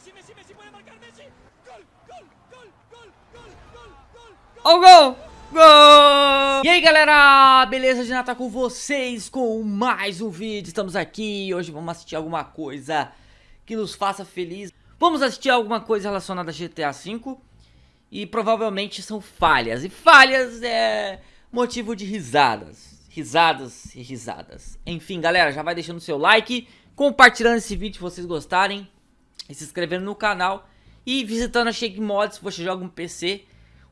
Messi, Messi, Messi puede marcar Messi. Gol, gol, gol, gol, gol, gol, gol, gol. Ó o gol! Gol! E aí galera, beleza? Gina tá com vocês com mais um vídeo, estamos aqui hoje vamos assistir alguma coisa que nos faça feliz Vamos assistir alguma coisa relacionada a GTA V E provavelmente são falhas, e falhas é motivo de risadas Risadas e risadas Enfim galera, já vai deixando seu like, compartilhando esse vídeo se vocês gostarem E se inscrevendo no canal E visitando a Shake Mods se você joga um PC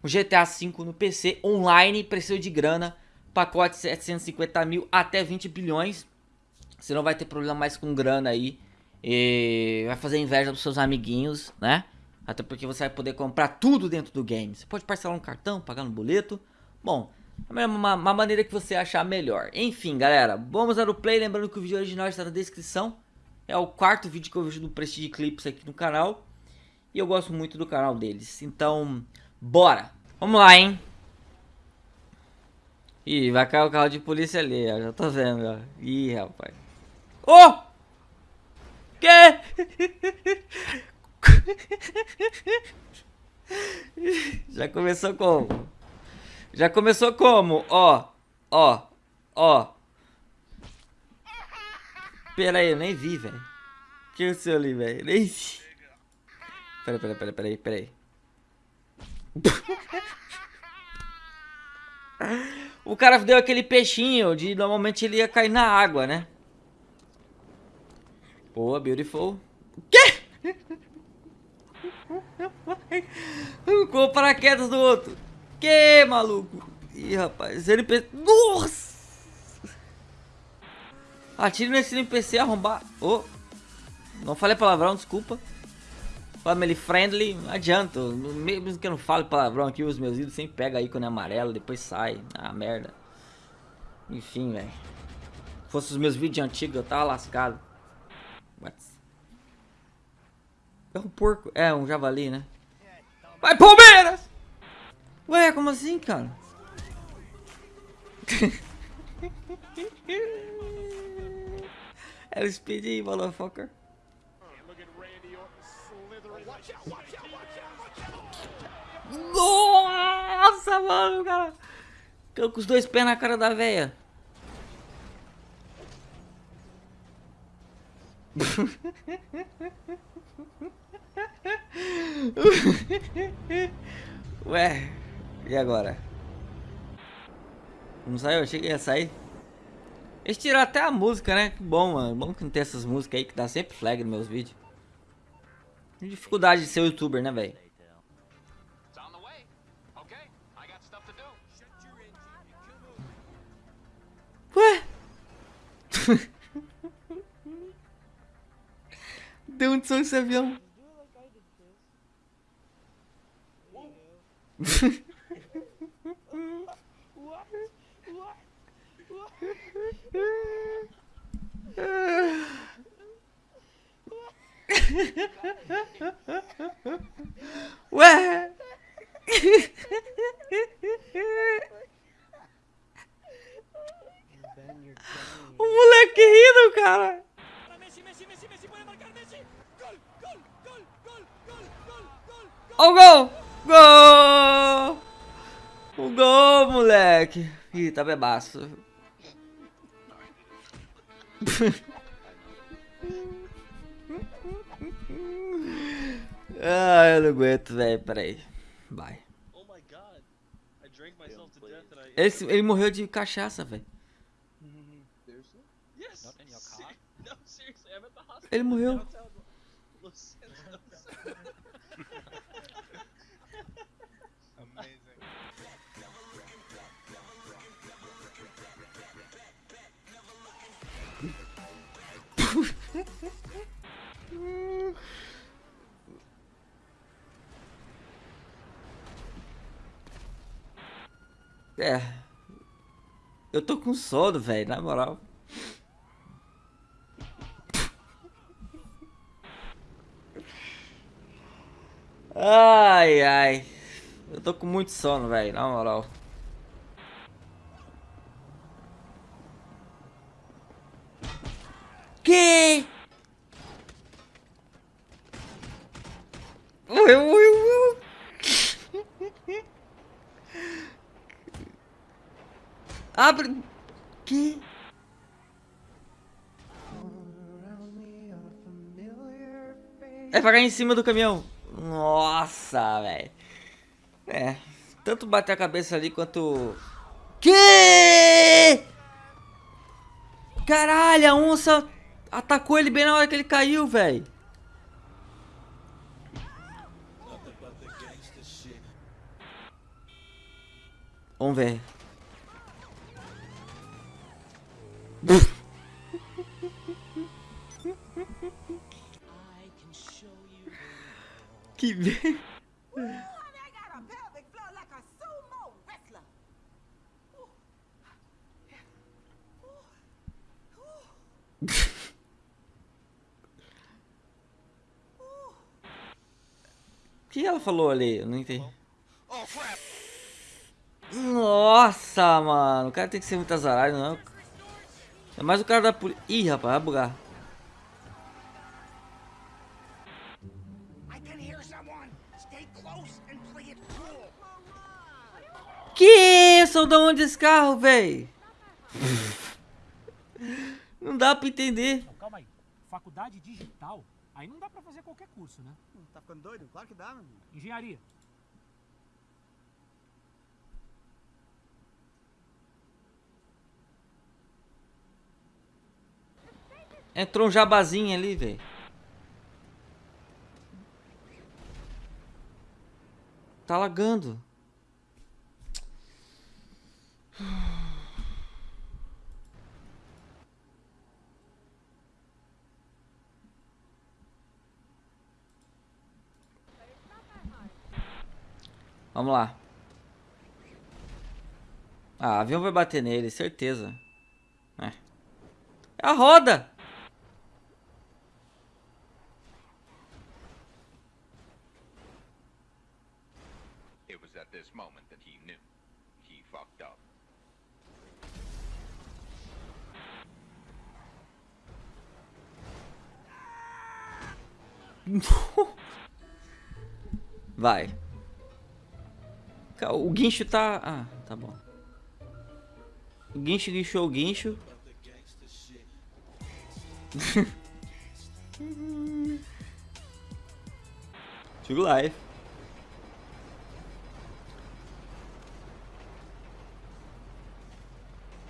o GTA V no PC online, preço de grana, pacote 750 mil até 20 bilhões. Você não vai ter problema mais com grana aí. Vai fazer inveja dos seus amiguinhos, né? Até porque você vai poder comprar tudo dentro do game. Você pode parcelar um cartão, pagar no boleto. Bom, é uma, uma maneira que você achar melhor. Enfim, galera, vamos dar o play. Lembrando que o vídeo original está na descrição. É o quarto vídeo que eu vejo do Prestige Clips aqui no canal. E eu gosto muito do canal deles. Então, Bora. Vamos lá, hein. Ih, vai cair o carro de polícia ali, ó. Já tô vendo, ó. Ih, rapaz. Oh! Que? Já começou como? Já começou como? Ó, ó, ó. Pera aí, eu nem vi, velho. Que é o seu ali, velho? Nem vi. Pera, pera, pera, pera aí, pera aí. o cara deu aquele peixinho de normalmente ele ia cair na água, né? Boa, beautiful. Quê? Com o paraquedas do outro. Que maluco? Ih, rapaz, NPC. Nossa! Atire nesse NPC arrombar. Oh, não falei palavrão, desculpa. Family friendly, não adianta. Mesmo que eu não fale palavrão aqui, os meus vídeos sempre pegam ícone amarelo, depois sai. Ah, merda. Enfim, velho. Se fosse os meus vídeos antigos, eu tava lascado. É um porco. É, um javali, né? Vai, Palmeiras! Ué, como assim, cara? é o Speed, motherfucker. Nossa, mano, cara. Tô com os dois pés na cara da véia. Ué, e agora? Não saiu? Achei que ia sair. Eles tiraram até a música, né? Que bom, mano. Bom que não tem essas músicas aí que dá sempre flag nos meus vídeos. Dificuldade de ser youtuber, né, velho? Ué? De onde são esse avião? Ué? o moleque rindo, cara. Ó o gol! Gol! O gol, moleque. Ih, tá bebaço. ah, eu não aguento, velho. Peraí. Vai. Oh ele, ele morreu de cachaça, velho. Ele morreu. É. Eu tô com sono, velho, na moral. Ai, ai. Eu tô com muito sono, velho, na moral. Que? Abre. Que? É pra em cima do caminhão. Nossa, velho. É. Tanto bater a cabeça ali quanto. Que? Caralho, a onça atacou ele bem na hora que ele caiu, velho. Vamos ver. que bem. I got a pelvic floor like a sumo wrestler. O que ela falou ali? Eu não entendi. Nossa, mano. O cara tem que ser muito azarado, não. É mais o cara da polícia. Ih, rapaz, vai bugar. I can hear someone. Stay close and play it cool. Que isso? Da onde esse carro, véi? Não dá pra entender. Calma aí. Faculdade digital? Aí não dá pra fazer qualquer curso, né? Tá ficando doido? Claro que dá, meu amigo. Engenharia. Entrou um jabazinho ali, velho. Tá lagando. Vamos lá. Ah, avião vai bater nele, certeza. É. É a roda! Vai. O guincho tá... Ah, tá bom. O guincho guinchou o guincho. Tio Life.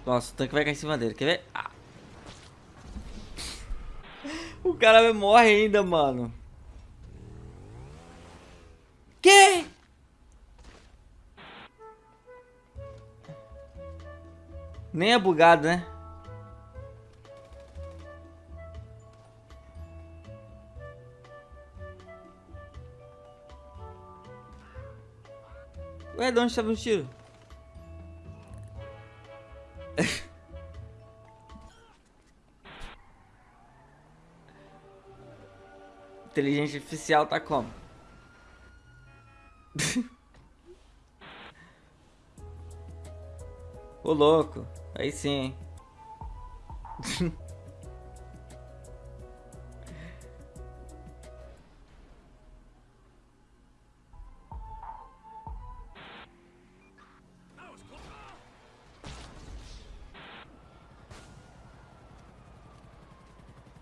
Nossa, o tanque vai cair em cima dele. Quer ver? Ah. O cara morre ainda, mano. Nem é bugado, né? Ué, de onde estava o tiro? Inteligência artificial tá como? Ô louco, aí sim.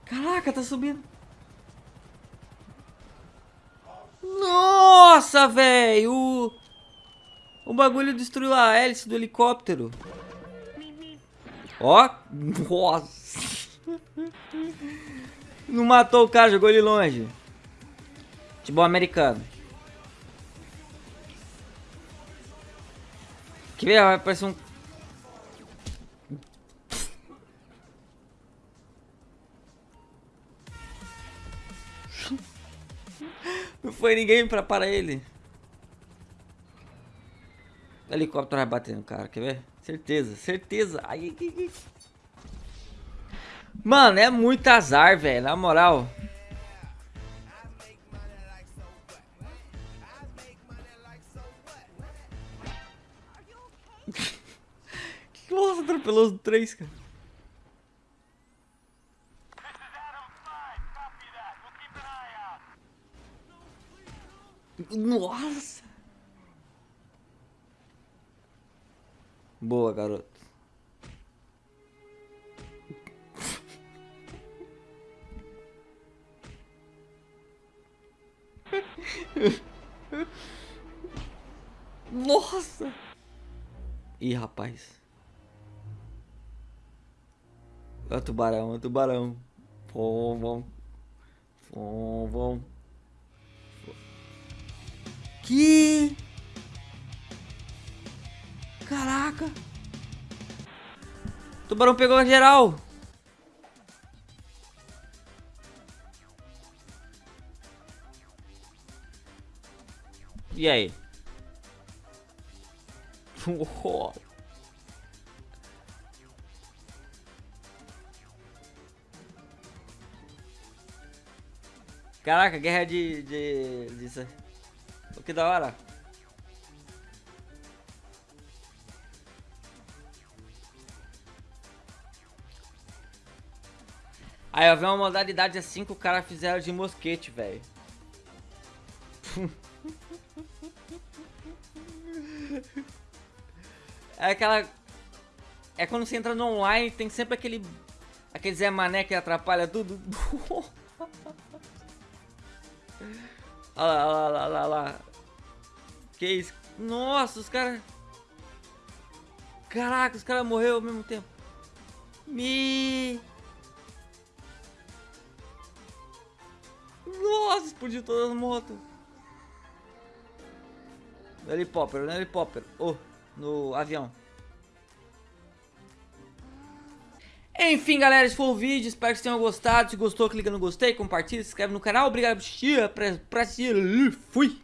Caraca, tá subindo. Nossa, velho! O... o bagulho destruiu a hélice do helicóptero. Ó, nossa. Não matou o cara, jogou ele longe. Futebol americano. Quer ver? Vai aparecer um... Não foi ninguém pra parar ele. O helicóptero vai bater no cara, quer ver? Certeza, certeza. Ai, ai, ai. Mano, é muito azar, velho, na moral. que nossa, atropelou os três, cara. Nossa! Boa, garoto. Nossa! Ih, rapaz. É tubarão, é tubarão. Vom, vom. Vom, vom. Que? Caraca! Tubarão pegou geral. E aí? Caraca, guerra de. de. Oh, que da hora. Aí eu vi uma modalidade assim que o cara fizeram de mosquete, velho. É aquela. É quando você entra no online, tem sempre aquele. Aquele Zé Mané que atrapalha tudo. olha lá, olha lá, olha lá. Que isso? Nossa, os caras. Caraca, os caras morreram ao mesmo tempo. Me. Explodiu todas as motos. No helicóptero, no helicóptero. Oh, no avião. Enfim, galera, esse foi o vídeo. Espero que vocês tenham gostado. Se gostou, clica no gostei, compartilha, se inscreve no canal. Obrigado por assistir. Pra, pra assistir. Fui!